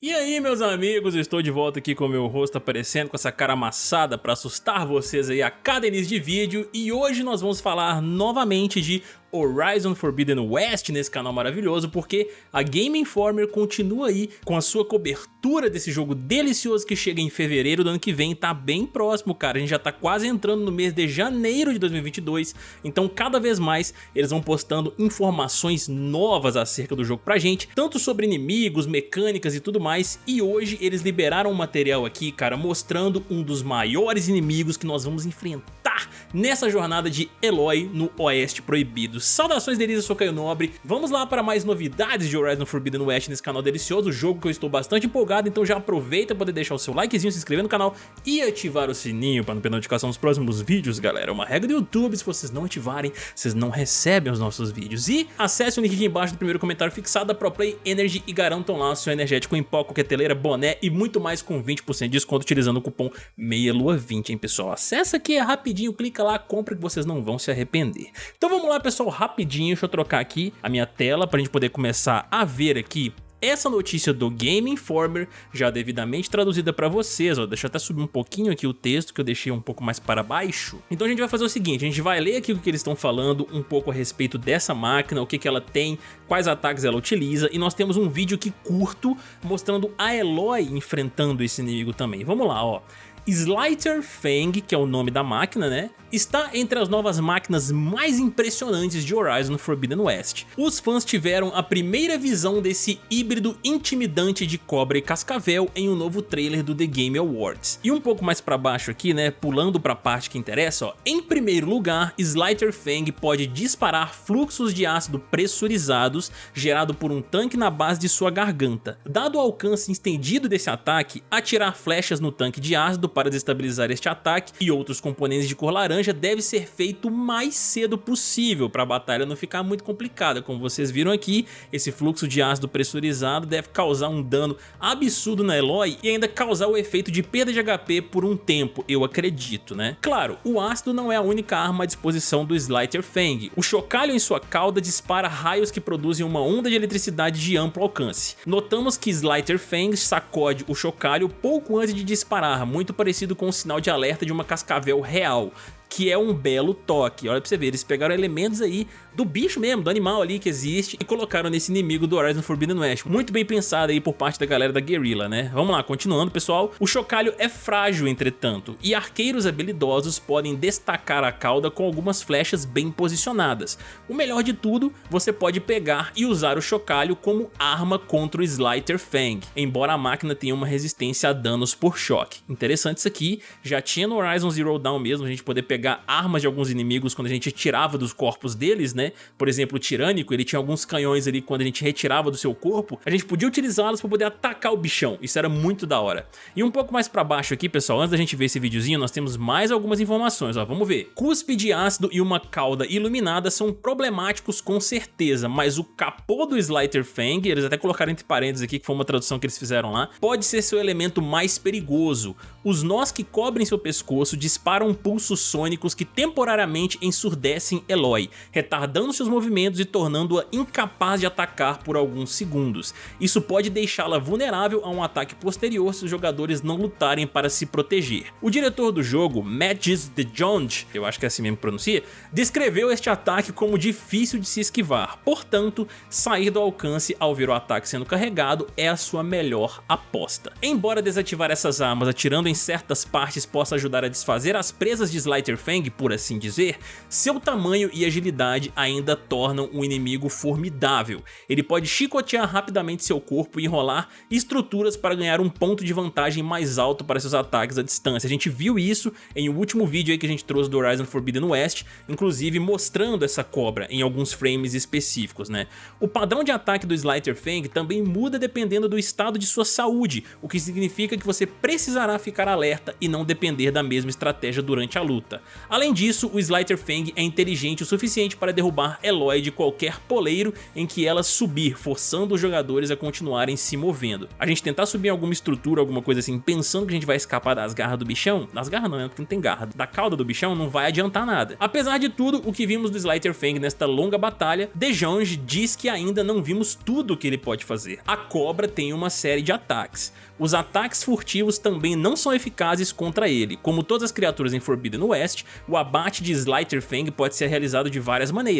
E aí meus amigos, estou de volta aqui com o meu rosto aparecendo com essa cara amassada para assustar vocês aí a cada início de vídeo. E hoje nós vamos falar novamente de Horizon Forbidden West nesse canal maravilhoso, porque a Game Informer continua aí com a sua cobertura desse jogo delicioso que chega em fevereiro do ano que vem, tá bem próximo, cara, a gente já tá quase entrando no mês de janeiro de 2022, então cada vez mais eles vão postando informações novas acerca do jogo pra gente, tanto sobre inimigos, mecânicas e tudo mais, e hoje eles liberaram um material aqui, cara, mostrando um dos maiores inimigos que nós vamos enfrentar nessa jornada de Eloy no Oeste Proibido. Saudações delícias, sou Caio Nobre. Vamos lá para mais novidades de Horizon Forbidden West nesse canal delicioso, jogo que eu estou bastante empolgado, então já aproveita para poder deixar o seu likezinho, se inscrever no canal e ativar o sininho para não perder notificação dos próximos vídeos, galera. É uma regra do YouTube, se vocês não ativarem, vocês não recebem os nossos vídeos. E acesse o link aqui embaixo do primeiro comentário fixado da ProPlay Energy e garantam lá o seu energético em pó, coqueteleira, boné e muito mais com 20% de desconto utilizando o cupom MEIALUA20, hein, pessoal. Acessa aqui é rapidinho, clica lá, compra que vocês não vão se arrepender. Então vamos lá, pessoal, rapidinho, deixa eu trocar aqui a minha tela para a gente poder começar a ver aqui essa notícia do Game Informer já devidamente traduzida para vocês, ó, deixa eu até subir um pouquinho aqui o texto que eu deixei um pouco mais para baixo. Então a gente vai fazer o seguinte, a gente vai ler aqui o que eles estão falando um pouco a respeito dessa máquina, o que, que ela tem, quais ataques ela utiliza e nós temos um vídeo aqui curto mostrando a Eloy enfrentando esse inimigo também. Vamos lá, ó. Slider Fang, que é o nome da máquina, né? Está entre as novas máquinas mais impressionantes de Horizon Forbidden West. Os fãs tiveram a primeira visão desse híbrido intimidante de cobra e cascavel em um novo trailer do The Game Awards. E um pouco mais pra baixo aqui, né, pulando pra parte que interessa, ó, em primeiro lugar, Slider Fang pode disparar fluxos de ácido pressurizados gerado por um tanque na base de sua garganta. Dado o alcance estendido desse ataque, atirar flechas no tanque de ácido para desestabilizar este ataque e outros componentes de cor laranja deve ser feito o mais cedo possível para a batalha não ficar muito complicada. Como vocês viram aqui, esse fluxo de ácido pressurizado deve causar um dano absurdo na Eloy e ainda causar o efeito de perda de HP por um tempo, eu acredito, né? Claro, o ácido não é a única arma à disposição do Slider Fang. O chocalho em sua cauda dispara raios que produzem uma onda de eletricidade de amplo alcance. Notamos que Slider Fang sacode o chocalho pouco antes de disparar, muito parecido com o sinal de alerta de uma cascavel real, que é um belo toque. Olha pra você ver, eles pegaram elementos aí do bicho mesmo, do animal ali que existe e colocaram nesse inimigo do Horizon Forbidden West. Muito bem pensado aí por parte da galera da Guerrilla, né? Vamos lá, continuando pessoal. O chocalho é frágil, entretanto, e arqueiros habilidosos podem destacar a cauda com algumas flechas bem posicionadas. O melhor de tudo, você pode pegar e usar o chocalho como arma contra o Slider Fang, embora a máquina tenha uma resistência a danos por choque. Interessante isso aqui, já tinha no Horizon Zero Dawn mesmo, a gente poder pegar armas de alguns inimigos quando a gente tirava dos corpos deles, né? Por exemplo, o Tirânico, ele tinha alguns canhões ali quando a gente retirava do seu corpo, a gente podia utilizá-los para poder atacar o bichão, isso era muito da hora. E um pouco mais para baixo aqui, pessoal, antes da gente ver esse videozinho, nós temos mais algumas informações, ó, vamos ver. Cuspe de ácido e uma cauda iluminada são problemáticos com certeza, mas o capô do Slider Fang, eles até colocaram entre parênteses aqui, que foi uma tradução que eles fizeram lá, pode ser seu elemento mais perigoso. Os nós que cobrem seu pescoço disparam pulsos sônicos que temporariamente ensurdecem Eloy, retardando retardando seus movimentos e tornando-a incapaz de atacar por alguns segundos. Isso pode deixá-la vulnerável a um ataque posterior se os jogadores não lutarem para se proteger. O diretor do jogo, Magis de Jonge, eu acho que é assim mesmo que pronuncia, descreveu este ataque como difícil de se esquivar, portanto, sair do alcance ao ver o ataque sendo carregado é a sua melhor aposta. Embora desativar essas armas atirando em certas partes possa ajudar a desfazer as presas de Slider Fang, por assim dizer, seu tamanho e agilidade ainda tornam o inimigo formidável. Ele pode chicotear rapidamente seu corpo e enrolar estruturas para ganhar um ponto de vantagem mais alto para seus ataques à distância. A gente viu isso em um último vídeo aí que a gente trouxe do Horizon Forbidden West, inclusive mostrando essa cobra em alguns frames específicos. né? O padrão de ataque do Slider Fang também muda dependendo do estado de sua saúde, o que significa que você precisará ficar alerta e não depender da mesma estratégia durante a luta. Além disso, o Slider Fang é inteligente o suficiente para derrubar derrubar Eloy de qualquer poleiro em que ela subir, forçando os jogadores a continuarem se movendo. A gente tentar subir alguma estrutura, alguma coisa assim, pensando que a gente vai escapar das garras do bichão, das garras não, né, porque não tem garra, da cauda do bichão não vai adiantar nada. Apesar de tudo, o que vimos do Slider Fang nesta longa batalha, Dejange diz que ainda não vimos tudo o que ele pode fazer. A cobra tem uma série de ataques. Os ataques furtivos também não são eficazes contra ele. Como todas as criaturas em Forbidden West, o abate de Slider Fang pode ser realizado de várias maneiras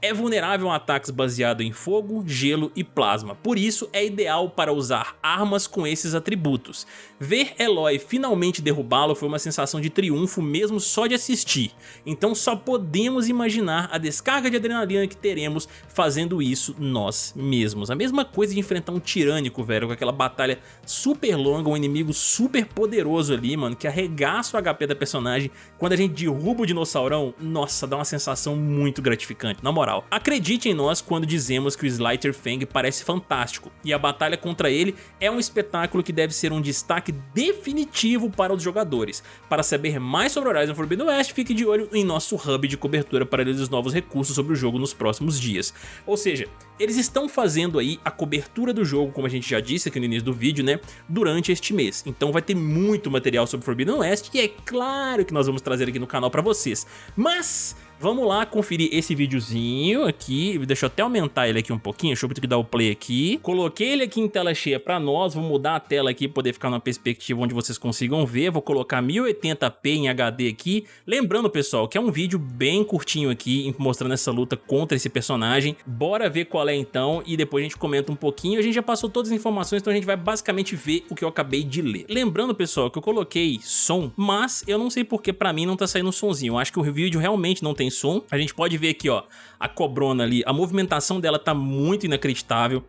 é vulnerável a ataques baseados em fogo, gelo e plasma, por isso é ideal para usar armas com esses atributos. Ver Eloy finalmente derrubá-lo foi uma sensação de triunfo mesmo só de assistir, então só podemos imaginar a descarga de adrenalina que teremos fazendo isso nós mesmos. A mesma coisa de enfrentar um tirânico, velho, com aquela batalha super longa, um inimigo super poderoso ali, mano, que arregaça o HP da personagem. Quando a gente derruba o dinossaurão, nossa, dá uma sensação muito gratificante, na moral. Acredite em nós quando dizemos que o Slider Fang parece fantástico, e a batalha contra ele é um espetáculo que deve ser um destaque definitivo para os jogadores. Para saber mais sobre Horizon Forbidden West, fique de olho em nosso hub de cobertura para ler os novos recursos sobre o jogo nos próximos dias. Ou seja, eles estão fazendo aí a cobertura do jogo, como a gente já disse aqui no início do vídeo, né, durante este mês. Então vai ter muito material sobre Forbidden West e é claro que nós vamos trazer aqui no canal para vocês. Mas Vamos lá conferir esse videozinho aqui, deixa eu até aumentar ele aqui um pouquinho, deixa eu ter que dar o play aqui. Coloquei ele aqui em tela cheia pra nós, vou mudar a tela aqui, poder ficar numa perspectiva onde vocês consigam ver, vou colocar 1080p em HD aqui. Lembrando, pessoal, que é um vídeo bem curtinho aqui, mostrando essa luta contra esse personagem. Bora ver qual é então, e depois a gente comenta um pouquinho. A gente já passou todas as informações, então a gente vai basicamente ver o que eu acabei de ler. Lembrando, pessoal, que eu coloquei som, mas eu não sei porque pra mim não tá saindo um sonzinho. Eu acho que o vídeo realmente não tem som. A gente pode ver aqui, ó, a cobrona ali, a movimentação dela tá muito inacreditável.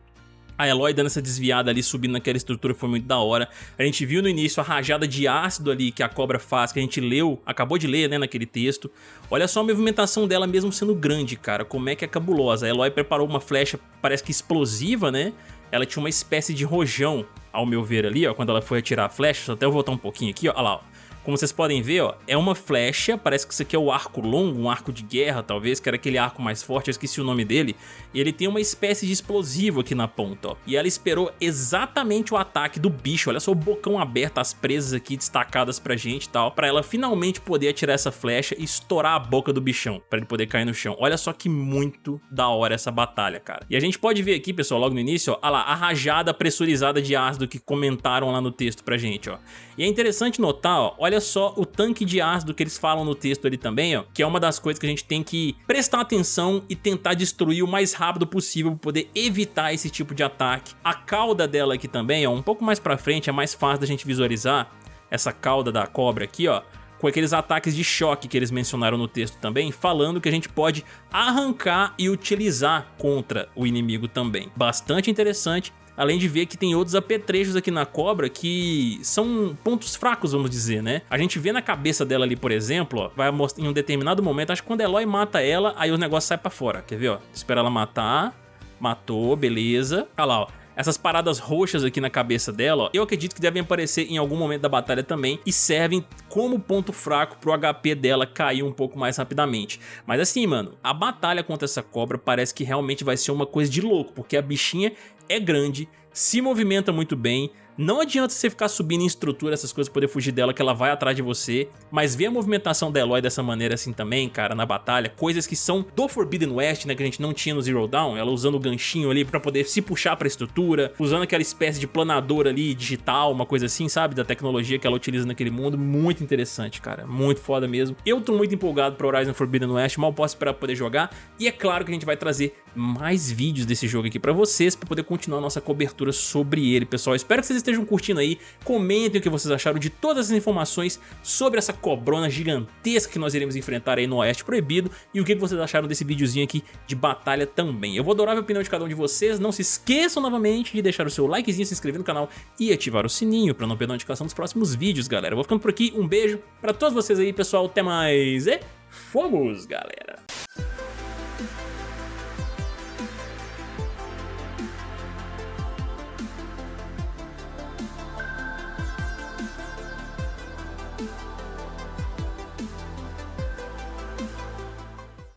A Eloy dando essa desviada ali, subindo naquela estrutura, foi muito da hora. A gente viu no início a rajada de ácido ali que a cobra faz, que a gente leu, acabou de ler, né, naquele texto. Olha só a movimentação dela mesmo sendo grande, cara, como é que é cabulosa. A Eloy preparou uma flecha, parece que explosiva, né? Ela tinha uma espécie de rojão, ao meu ver ali, ó, quando ela foi atirar a flecha. Até eu voltar um pouquinho aqui, ó, olha lá, ó. Como vocês podem ver, ó, é uma flecha, parece que isso aqui é o arco longo, um arco de guerra talvez, que era aquele arco mais forte, eu esqueci o nome dele. E ele tem uma espécie de explosivo aqui na ponta, ó. E ela esperou exatamente o ataque do bicho, olha só o bocão aberto, as presas aqui destacadas pra gente e tal, pra ela finalmente poder atirar essa flecha e estourar a boca do bichão, pra ele poder cair no chão. Olha só que muito da hora essa batalha, cara. E a gente pode ver aqui, pessoal, logo no início, ó, lá, a rajada pressurizada de ácido que comentaram lá no texto pra gente, ó. E é interessante notar, ó, olha só o tanque de ácido que eles falam no texto ali também, ó, que é uma das coisas que a gente tem que prestar atenção e tentar destruir o mais rápido possível para poder evitar esse tipo de ataque. A cauda dela aqui também, ó, um pouco mais pra frente, é mais fácil da gente visualizar essa cauda da cobra aqui, ó, com aqueles ataques de choque que eles mencionaram no texto também, falando que a gente pode arrancar e utilizar contra o inimigo também. Bastante interessante Além de ver que tem outros apetrechos aqui na cobra que são pontos fracos, vamos dizer, né? A gente vê na cabeça dela ali, por exemplo, ó, vai mostrar em um determinado momento, acho que quando Eloy mata ela, aí o negócio sai pra fora, quer ver, ó? Espera ela matar, matou, beleza. Olha lá, ó essas paradas roxas aqui na cabeça dela, ó, eu acredito que devem aparecer em algum momento da batalha também e servem como ponto fraco pro HP dela cair um pouco mais rapidamente. Mas assim, mano, a batalha contra essa cobra parece que realmente vai ser uma coisa de louco, porque a bichinha é grande, se movimenta muito bem, não adianta você ficar subindo em estrutura, essas coisas, poder fugir dela, que ela vai atrás de você. Mas ver a movimentação da Eloy dessa maneira assim também, cara, na batalha. Coisas que são do Forbidden West, né, que a gente não tinha no Zero Dawn. Ela usando o ganchinho ali pra poder se puxar pra estrutura. Usando aquela espécie de planador ali, digital, uma coisa assim, sabe? Da tecnologia que ela utiliza naquele mundo. Muito interessante, cara. Muito foda mesmo. Eu tô muito empolgado pra Horizon Forbidden West, mal posso esperar poder jogar. E é claro que a gente vai trazer mais vídeos desse jogo aqui pra vocês, pra poder continuar nossa cobertura sobre ele, pessoal. Espero que vocês estejam curtindo aí, comentem o que vocês acharam de todas as informações sobre essa cobrona gigantesca que nós iremos enfrentar aí no Oeste Proibido e o que vocês acharam desse videozinho aqui de batalha também. Eu vou adorar a opinião de cada um de vocês, não se esqueçam novamente de deixar o seu likezinho, se inscrever no canal e ativar o sininho pra não perder a notificação dos próximos vídeos, galera. Eu vou ficando por aqui, um beijo pra todos vocês aí, pessoal, até mais e fomos, galera!